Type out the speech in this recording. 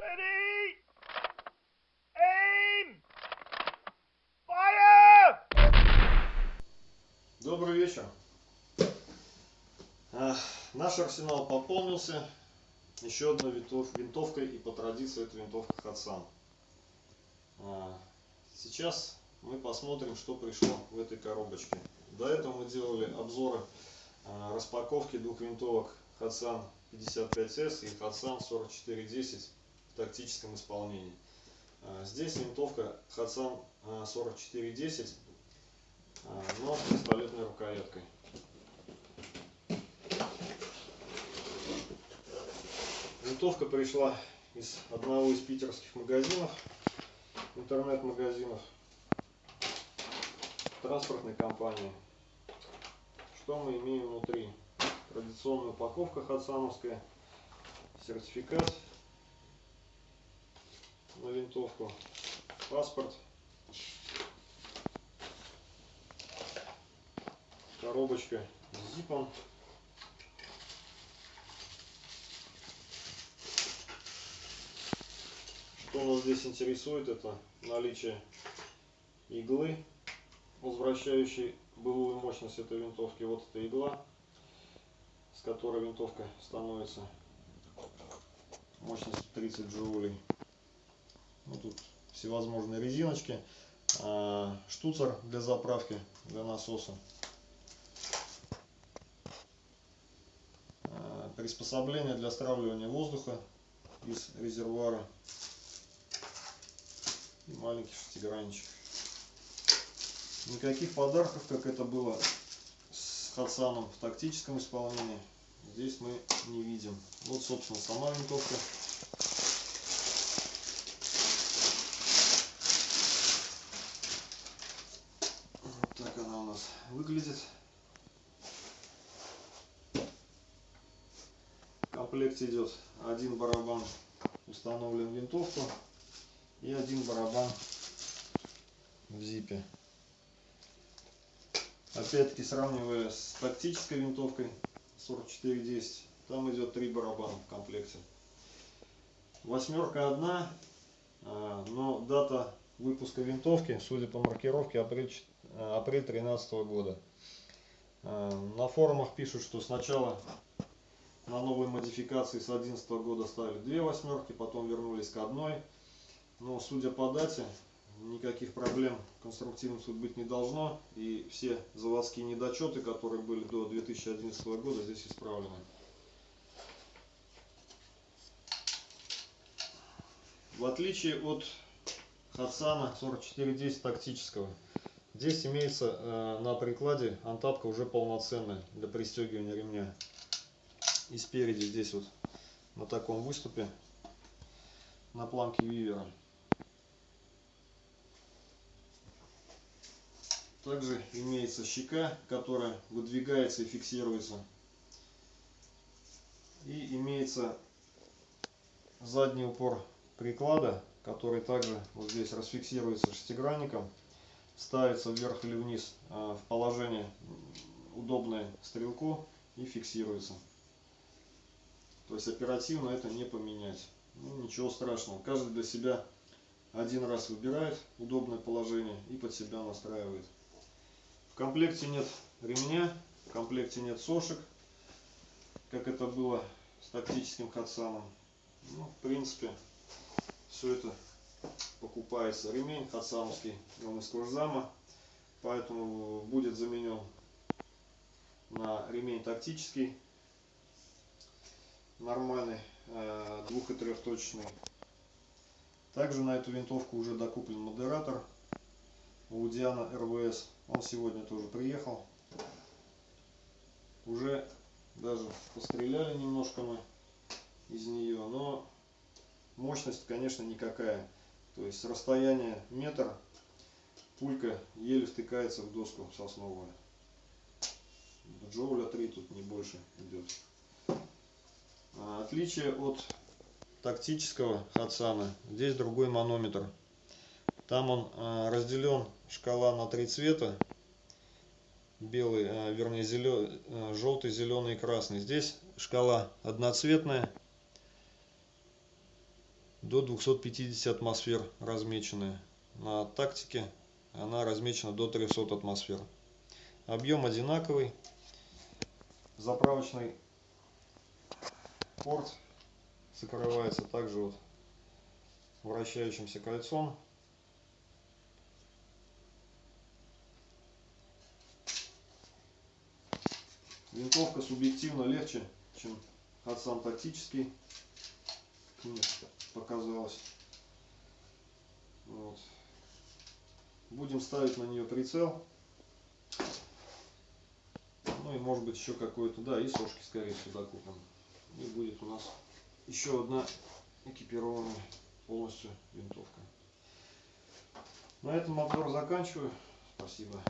Ready! Aim! Fire! Добрый вечер. Наш арсенал пополнился еще одной винтов- винтовкой и по традиции это винтовка Хатсан. А, Сейчас мы посмотрим, что пришло в этой коробочке. До этого мы делали обзоры а, распаковки двух винтовок Хатсан 55S и Хатсан 4410 в тактическом исполнении. А, Здесь винтовка Хатсан 4410 а, но с пистолетной рукояткой. Винтовка пришла из одного из питерских магазинов, интернет-магазинов, транспортной компании. Что мы имеем внутри? Традиционная упаковка хатсановская, сертификат на винтовку, паспорт, коробочка с зипом. Что нас здесь интересует, это наличие иглы, возвращающей былую мощность этой винтовки. Вот эта игла, с которой винтовка становится мощностью 30 джоулей. Тут всевозможные резиночки, а, штуцер для заправки, для насоса. А, приспособление для стравливания воздуха из резервуара и маленький шестигранничек. Никаких подарков, как это было с Хатсаном в тактическом исполнении, здесь мы не видим. Вот, собственно, сама винтовка. Вот так она у нас выглядит. В комплекте идет один барабан установлен винтовку и один барабан в зипе. Опять-таки сравнивая с тактической винтовкой 4410, там идет три барабана в комплекте. Восьмерка одна, а, но дата выпуска винтовки, судя по маркировке, апрель, апрель 2013 года. А, На форумах пишут, что сначала на новой модификации с 2011 года ставили две восьмерки, потом вернулись к одной. Но судя по дате, никаких проблем конструктивных тут быть не должно. И все заводские недочеты, которые были до 2011 года, здесь исправлены. В отличие от Хатсана 4410 тактического, здесь имеется э, на прикладе антапка уже полноценная для пристегивания ремня. И спереди здесь вот на таком выступе на планке вивера. Также имеется щека, которая выдвигается и фиксируется. И имеется задний упор приклада, который также вот здесь расфиксируется шестигранником, ставится вверх или вниз а, в положение удобное стрелку и фиксируется. То есть оперативно это не поменять. Ну, ничего страшного. Каждый для себя один раз выбирает удобное положение и под себя настраивает. В комплекте нет ремня, в комплекте нет сошек, как это было с тактическим хатсаном. Ну, в принципе, все это покупается. Ремень хатсановский, он из кожзама, поэтому будет заменен на ремень тактический, нормальный, э, двух- и трехточечный. Также на эту винтовку уже докуплен модератор Аудиана РВС. Он сегодня тоже приехал. Уже даже постреляли немножко мы из нее, но мощность, конечно, никакая. То есть с расстояния метр пулька еле втыкается в доску сосновую. Джоуля 3 тут не больше идет. А, Отличие от тактического Хатсана, здесь другой манометр. Там он а, разделен шкала на три цвета. Белый, а, вернее, зелё- желтый, зеленый и красный. Здесь шкала одноцветная. До 250 атмосфер размеченная. На тактике она размечена до 300 атмосфер. Объем одинаковый. Заправочный порт закрывается также вот вращающимся кольцом. Винтовка субъективно легче, чем Хадсан тактический. Мне показалось. Вот. Будем ставить на нее прицел. Ну и может быть еще какой-то, да, и сошки скорее сюда купим. И будет у нас еще одна экипированная полностью винтовка. На этом обзор заканчиваю. Спасибо.